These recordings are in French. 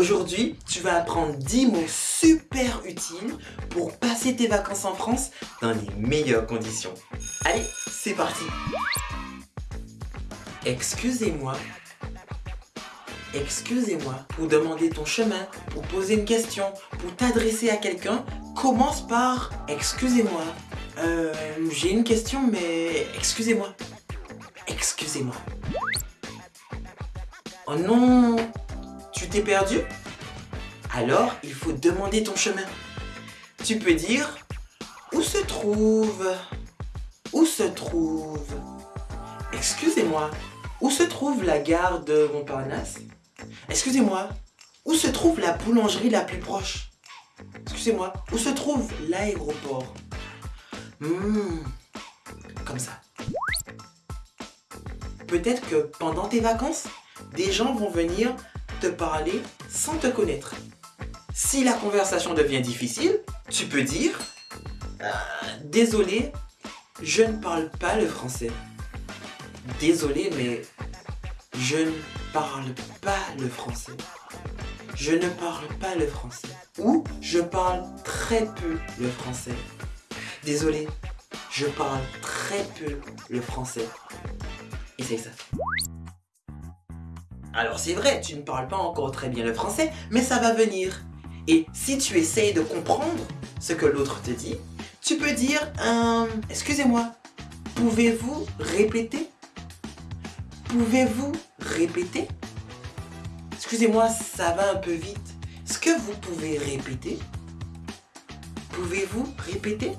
Aujourd'hui, tu vas apprendre 10 mots super utiles pour passer tes vacances en France dans les meilleures conditions. Allez, c'est parti Excusez-moi. Excusez-moi. Pour demander ton chemin, pour poser une question, pour t'adresser à quelqu'un, commence par Excusez-moi. Euh, j'ai une question, mais excusez-moi. Excusez-moi. Oh non t'es perdu? Alors, il faut demander ton chemin. Tu peux dire Où se trouve? Où se trouve? Excusez-moi, où se trouve la gare de Montparnasse? Excusez-moi, où se trouve la boulangerie la plus proche? Excusez-moi, où se trouve l'aéroport? Hmm, comme ça. Peut-être que pendant tes vacances, des gens vont venir te parler sans te connaître. Si la conversation devient difficile, tu peux dire euh, Désolé, je ne parle pas le français. Désolé, mais je ne parle pas le français. Je ne parle pas le français. Ou je parle très peu le français. Désolé, je parle très peu le français. Essaye ça. Alors c'est vrai, tu ne parles pas encore très bien le français, mais ça va venir. Et si tu essayes de comprendre ce que l'autre te dit, tu peux dire euh, Excusez-moi, pouvez-vous répéter? Pouvez-vous répéter? Excusez-moi, ça va un peu vite. Est-ce que vous pouvez répéter? Pouvez-vous répéter?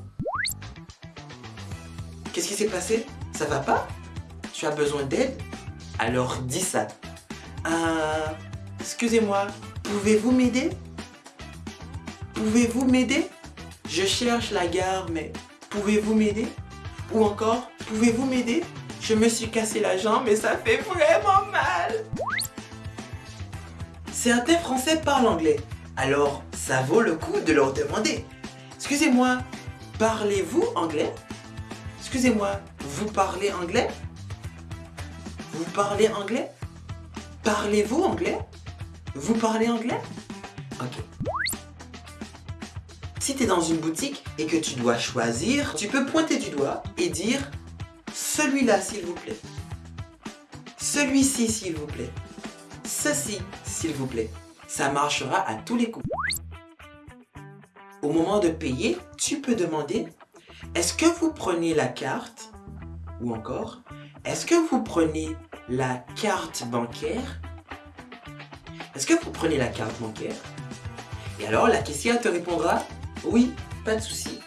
Qu'est-ce qui s'est passé? Ça va pas? Tu as besoin d'aide? Alors dis ça. Euh, excusez-moi, pouvez-vous m'aider? Pouvez-vous m'aider? Je cherche la gare, mais pouvez-vous m'aider? Ou encore, pouvez-vous m'aider? Je me suis cassé la jambe et ça fait vraiment mal. Certains Français parlent anglais, alors ça vaut le coup de leur demander. Excusez-moi, parlez-vous anglais? Excusez-moi, vous parlez anglais? Vous parlez anglais? Parlez-vous anglais? Vous parlez anglais? Ok. Si tu es dans une boutique et que tu dois choisir, tu peux pointer du doigt et dire celui-là s'il vous plaît. Celui-ci s'il vous plaît. Ceci s'il vous plaît. Ça marchera à tous les coups. Au moment de payer, tu peux demander est-ce que vous prenez la carte? Ou encore, est-ce que vous prenez la carte bancaire Est-ce que vous prenez la carte bancaire? Et alors, la caissière te répondra Oui, pas de souci.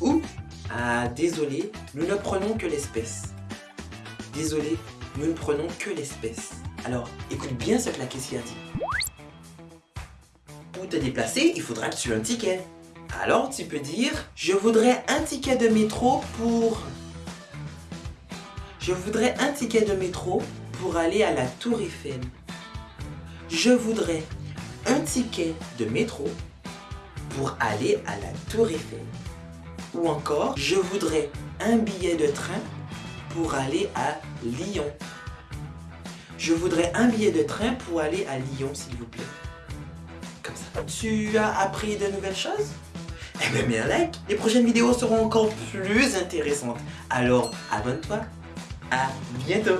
Ou Ah, désolé, nous ne prenons que l'espèce. Désolé, nous ne prenons que l'espèce. Alors, écoute bien ce que la caissière dit. Pour te déplacer, il faudra que tu aies un ticket. Alors tu peux dire je voudrais un ticket de métro pour je voudrais un ticket de métro pour aller à la Tour Eiffel. Je voudrais un ticket de métro pour aller à la Tour Eiffel. Ou encore, je voudrais un billet de train pour aller à Lyon. Je voudrais un billet de train pour aller à Lyon, s'il vous plaît. Comme ça. Tu as appris de nouvelles choses? Eh bien, mets un like, les prochaines vidéos seront encore plus intéressantes. Alors, abonne-toi. À bientôt